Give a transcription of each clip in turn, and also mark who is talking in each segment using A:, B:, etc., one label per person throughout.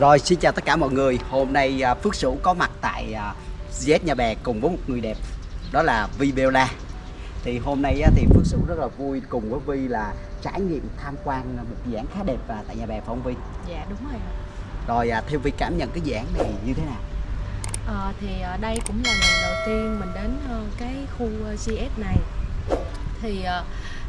A: Rồi xin chào tất cả mọi người Hôm nay à, Phước Sửu có mặt tại à, Z Nhà Bè cùng với một người đẹp Đó là Vi Bella Thì hôm nay thì Phước Sửu rất là vui cùng với Vi là trải nghiệm tham quan một dự án khá đẹp à, tại Nhà Bè phải không Vi?
B: Dạ đúng rồi.
A: Rồi à, theo Vi cảm nhận cái dự án này như thế nào?
B: Ờ, thì ờ, đây cũng là lần đầu tiên mình đến ờ, cái khu ờ, GS này thì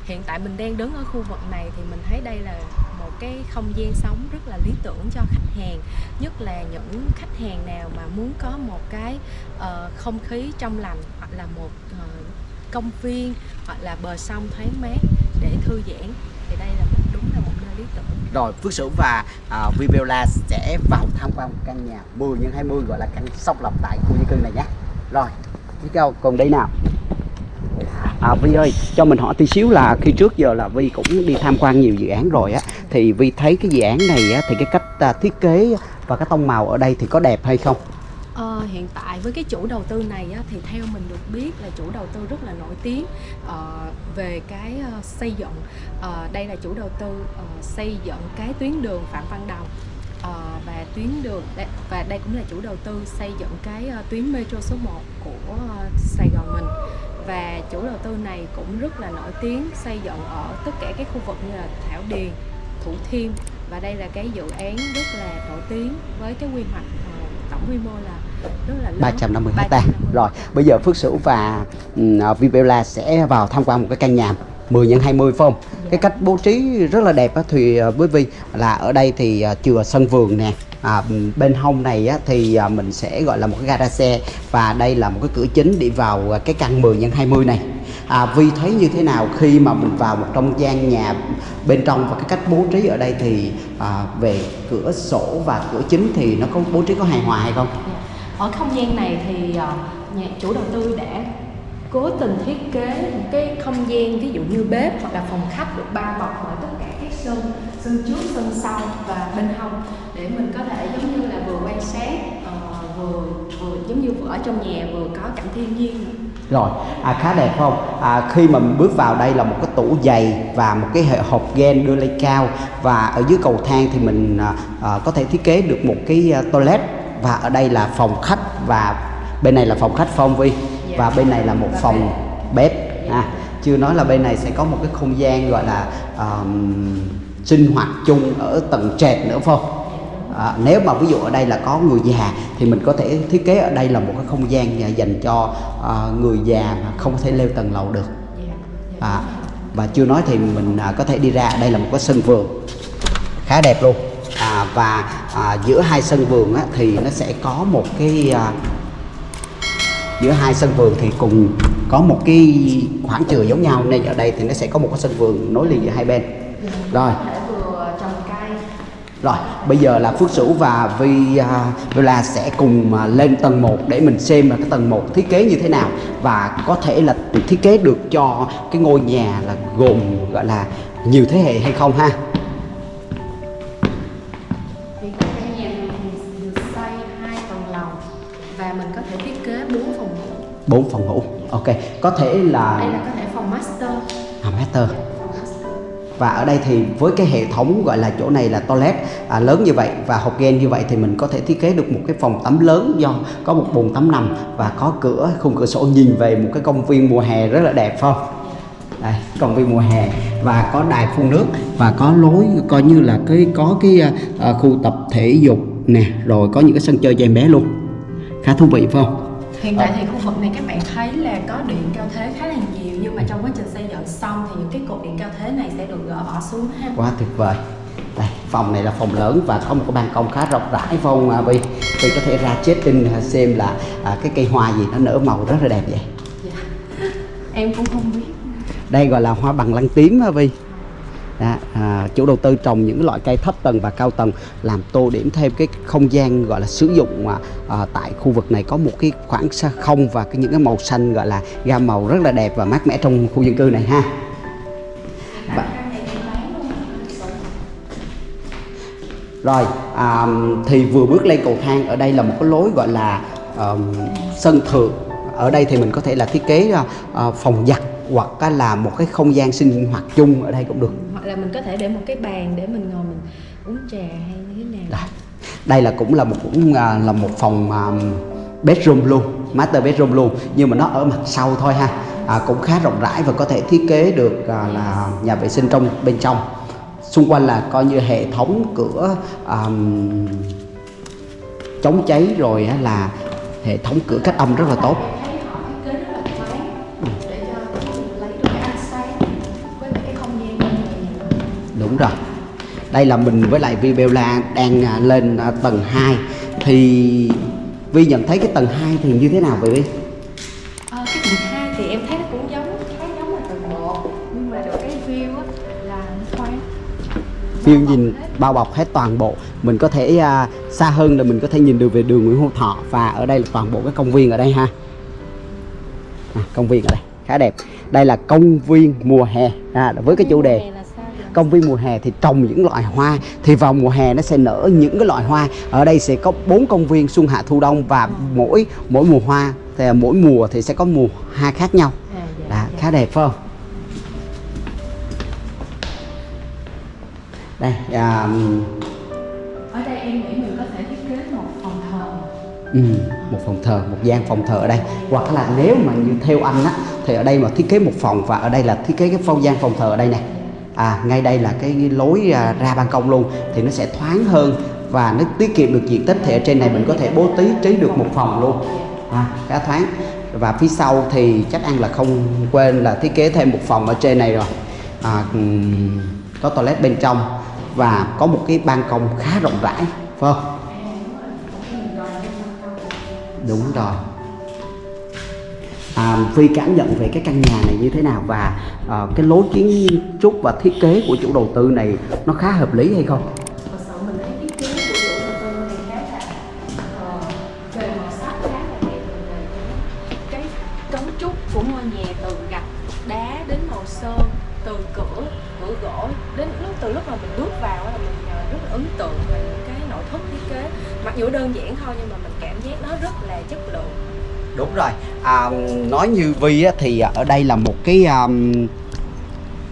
B: hiện tại mình đang đứng ở khu vực này thì mình thấy đây là một cái không gian sống rất là lý tưởng cho khách hàng nhất là những khách hàng nào mà muốn có một cái uh, không khí trong lành hoặc là một uh, công viên hoặc là bờ sông thoáng mát để thư giãn thì đây là một đúng là một nơi lý tưởng.
A: Rồi Phước Sửu và ờ, uh, Vi Bella sẽ vào tham quan một căn nhà 10 x 20 gọi là căn song lập tại khu dân cư này nhé. Rồi, đi cao còn đây nào? À, Vi ơi, cho mình hỏi tí xíu là khi trước giờ là Vi cũng đi tham quan nhiều dự án rồi á Thì Vi thấy cái dự án này á, thì cái cách à, thiết kế và cái tông màu ở đây thì có đẹp hay không?
B: Ờ, hiện tại với cái chủ đầu tư này á, thì theo mình được biết là chủ đầu tư rất là nổi tiếng ờ, về cái uh, xây dựng. Ờ, đây là chủ đầu tư uh, xây dựng cái tuyến đường Phạm Văn Đồng. Ờ, và tuyến đường và đây cũng là chủ đầu tư xây dựng cái uh, tuyến metro số 1 của uh, Sài Gòn mình và chủ đầu tư này cũng rất là nổi tiếng xây dựng ở tất cả các khu vực như là Thảo Điền, Thủ Thiêm và đây là cái dự án rất là nổi tiếng với cái quy hoạch ờ, tổng quy mô là rất là lớn
A: 350 hecta
B: 350.
A: Rồi, bây giờ Phước Sửu và Bella sẽ vào tham quan một cái căn nhà 10 x 20 phải không? Cái cách bố trí rất là đẹp á, thì với Vi là ở đây thì à, chừa sân vườn nè à, bên hông này á, thì à, mình sẽ gọi là một cái gara xe và đây là một cái cửa chính đi vào à, cái căn 10 x 20 này. À, Vi thấy như thế nào khi mà mình vào một trong gian nhà bên trong và cái cách bố trí ở đây thì à, về cửa sổ và cửa chính thì nó có bố trí có hài hòa hay không? Dạ.
B: ở không gian này thì à, nhà chủ đầu tư đã cố tình thiết kế một cái không gian ví dụ như bếp hoặc là phòng khách được bao bọc bởi tất cả các sơn sân trước sân sau và bên hông để mình có thể giống như là vừa quan sát ờ, vừa vừa giống như vừa ở trong nhà vừa có cảnh thiên nhiên.
A: Rồi, à, khá đẹp không? À, khi mà mình bước vào đây là một cái tủ giày và một cái hệ hộp gen đưa lên cao và ở dưới cầu thang thì mình à, à, có thể thiết kế được một cái à, toilet và ở đây là phòng khách và bên này là phòng khách phong vi và bên này là một
B: Và
A: phòng bếp. à, chưa nói là bên này sẽ có một cái không gian gọi là ờm, sinh hoạt chung ở tầng trệt nữa phải không? À, nếu mà ví dụ ở đây là có người già thì mình có thể thiết kế ở đây là một cái không gian dành cho à, người già mà không thể leo tầng lầu được. À, và chưa nói thì mình à, có thể đi ra đây là một cái sân vườn. Khá đẹp luôn. À, và à, giữa hai sân vườn á, thì nó sẽ có một cái à, giữa hai sân vườn thì cùng có một cái khoảng trời giống nhau nên ở đây thì nó sẽ có một cái sân vườn nối liền giữa hai bên rồi rồi, bây giờ là Phước Sửu và Vi à, Villa sẽ cùng à, lên tầng 1 để mình xem là cái tầng 1 thiết kế như thế nào và có thể là thiết kế được cho cái ngôi nhà là gồm gọi là nhiều thế hệ hay không ha.
B: Tại căn nhà thì được xây hai tầng lầu và mình có thể thiết kế 4 phòng ngủ.
A: bốn phòng ngủ. Ok, có thể là
B: Đây là có thể phòng master.
A: à, master. Và ở đây thì với cái hệ thống gọi là chỗ này là toilet à, lớn như vậy và hộp gen như vậy thì mình có thể thiết kế được một cái phòng tắm lớn do có một bồn tắm nằm và có cửa khung cửa sổ nhìn về một cái công viên mùa hè rất là đẹp phải không? Đây, công viên mùa hè và có đài phun nước và có lối coi như là cái có cái à, khu tập thể dục nè rồi có những cái sân chơi cho em bé luôn khá thú vị phải không?
B: Hiện tại thì khu vực này các bạn thấy là có điện cao thế khá là nhiều nhưng mà trong quá trình xây dựng xong thì những cái cột điện cao thế này sẽ được gỡ bỏ xuống ha.
A: quá tuyệt vời đây phòng này là phòng lớn và có một cái ban công khá rộng rãi phải không à, Vi Vi có thể ra check in xem là à, cái cây hoa gì nó nở màu rất là đẹp vậy
B: Dạ. Em cũng không biết.
A: đây gọi là hoa bằng lăng tím á Vi đó, à, chủ đầu tư trồng những loại cây thấp tầng và cao tầng làm tô điểm thêm cái không gian gọi là sử dụng à, à, tại khu vực này có một cái khoảng xa không và cái những cái màu xanh gọi là gam màu rất là đẹp và mát mẻ trong khu dân cư này ha Và- Rồi, à, thì vừa bước lên cầu thang ở đây là một cái lối gọi là um, sân thượng. Ở đây thì mình có thể là thiết kế uh, phòng giặt hoặc là một cái không gian sinh hoạt chung ở đây cũng được.
B: Hoặc là mình có thể để một cái bàn để mình ngồi mình uống trà hay như thế nào.
A: đây, đây là cũng là một cũng à, là một phòng à, bedroom luôn master bedroom luôn nhưng mà nó ở mặt sau thôi ha. À, cũng khá rộng rãi và có thể thiết kế được à, là nhà vệ sinh trong bên trong. Xung quanh là coi như hệ thống cửa um, chống cháy rồi là hệ thống cửa cách âm rất là tốt. Đúng rồi. Đây là mình với lại Vibella đang à, lên à, tầng 2 thì Vi nhận thấy cái tầng 2 thì như thế nào vậy Vi?
B: Ờ, cái tầng 2 thì em thấy nó cũng giống khá giống là tầng 1 nhưng mà được cái view á là thoáng.
A: View nhìn bao bọc hết toàn bộ. Mình có thể à, xa hơn là mình có thể nhìn được về đường Nguyễn Hữu Thọ. Và ở đây là toàn bộ cái công viên ở đây ha. À, công viên ở đây. Khá đẹp. Đây là công viên mùa hè. À, với cái chủ đề
B: Này
A: công viên mùa hè thì trồng những loại hoa. Thì vào mùa hè nó sẽ nở những cái loại hoa. Ở đây sẽ có bốn công viên xuân hạ thu đông và mỗi mỗi mùa hoa thì mỗi mùa thì sẽ có mùa hoa khác nhau.
B: À, dạ, dạ.
A: khá đẹp phải không? Đây à,
B: ở đây em nghĩ mình có thể thiết kế một phòng thờ.
A: Ừ, một phòng thờ một gian phòng thờ ở đây. Hoặc là nếu mà như theo anh á thì ở đây mà thiết kế một phòng và ở đây là thiết kế cái phong gian phòng thờ ở đây nè à ngay đây là cái lối à, ra ban công luôn thì nó sẽ thoáng hơn và nó tiết kiệm được diện tích thì ở trên này. Mình có thể bố trí trí được một phòng luôn. À, khá thoáng. Và phía sau thì chắc ăn là không quên là thiết kế thêm một phòng ở trên này rồi. À, có toilet bên trong và có một cái ban công khá rộng rãi phải không? Đúng rồi à, Phi cảm nhận về cái căn nhà này như thế nào và à, cái lối kiến trúc và thiết kế của chủ đầu tư này nó khá hợp lý hay không?
B: Ờ, cái trúc của ngôi nhà từ gạch đá đến màu sơn từ cửa cửa gỗ đến từ lúc mà mình bước vào là mình ờ, rất ấn tượng cái nội thất thiết kế. Mặc dù đơn giản thôi nhưng mà mình cảm giác nó rất là chất lượng
A: đúng rồi. À, nói như Vi á, thì ở đây là một cái um,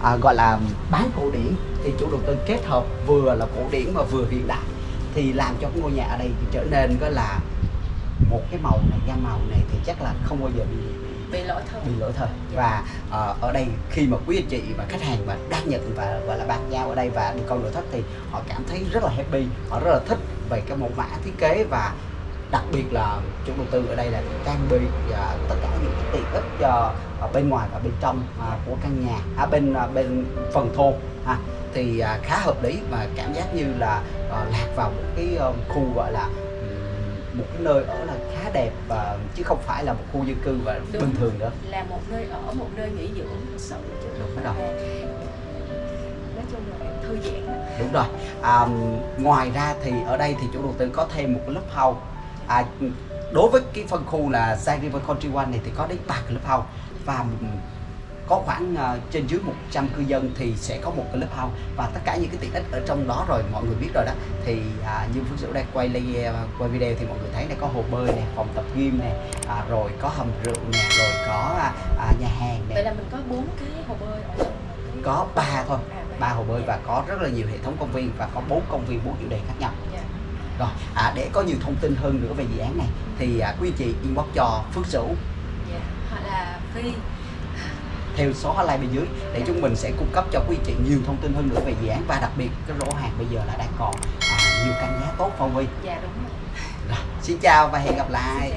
A: à, gọi là bán cổ điển. Thì chủ đầu tư kết hợp vừa là cổ điển mà vừa hiện đại. Thì làm cho cái ngôi nhà ở đây thì trở nên có là một cái màu này gam màu này thì chắc là không bao giờ bị
B: bị lỗi thời.
A: Bị lỗi thời. Và ờ, ở đây khi mà quý anh chị và khách hàng mà đang nhận và gọi là bàn giao ở đây và đi coi nội thất thì họ cảm thấy rất là happy họ rất là thích về cái mẫu mã thiết kế và đặc biệt là chủ đầu tư ở đây là trang bị à, tất cả những cái tiện ích cho ở bên ngoài và bên trong à, của căn nhà à, bên à, bên phần thô ha thì à, khá hợp lý và cảm giác như là ờ, lạc vào một cái ờ, khu gọi là một cái nơi ở là khá đẹp và chứ không phải là một khu dân cư và
B: Đúng.
A: bình thường nữa
B: là một nơi ở một nơi nghỉ dưỡng thực sự
A: Đúng rồi.
B: nói chung là thư giãn
A: đúng rồi à, ngoài ra thì ở đây thì chủ đầu tư có thêm một cái lớp house à, đối với cái phân khu là Sai River Country One này thì có đến ba cái lớp house và có khoảng à, trên dưới 100 cư dân thì sẽ có một cái lớp house và tất cả những cái tiện ích ở trong đó rồi mọi người biết rồi đó thì à, như Phước Sửu đang quay li- à, quay video thì mọi người thấy này có hồ bơi nè phòng tập gym nè à, rồi có hầm rượu nè rồi có à, à, nhà hàng nè.
B: Vậy là mình có bốn cái hồ bơi ở trong
A: có ba thôi ba hồ bơi và có rất là nhiều hệ thống công viên và có bốn công viên bốn chủ đề khác nhau. Rồi à, để có nhiều thông tin hơn nữa về dự án này thì à, quý chị inbox cho Phước Sửu
B: Dạ. hoặc là phi
A: theo số hotline bên dưới để chúng mình sẽ cung cấp cho quý chị nhiều thông tin hơn nữa về dự án và đặc biệt cái rổ hàng bây giờ là đang còn à, nhiều căn giá tốt phong vi
B: dạ đúng rồi
A: rồi xin chào và hẹn gặp lại.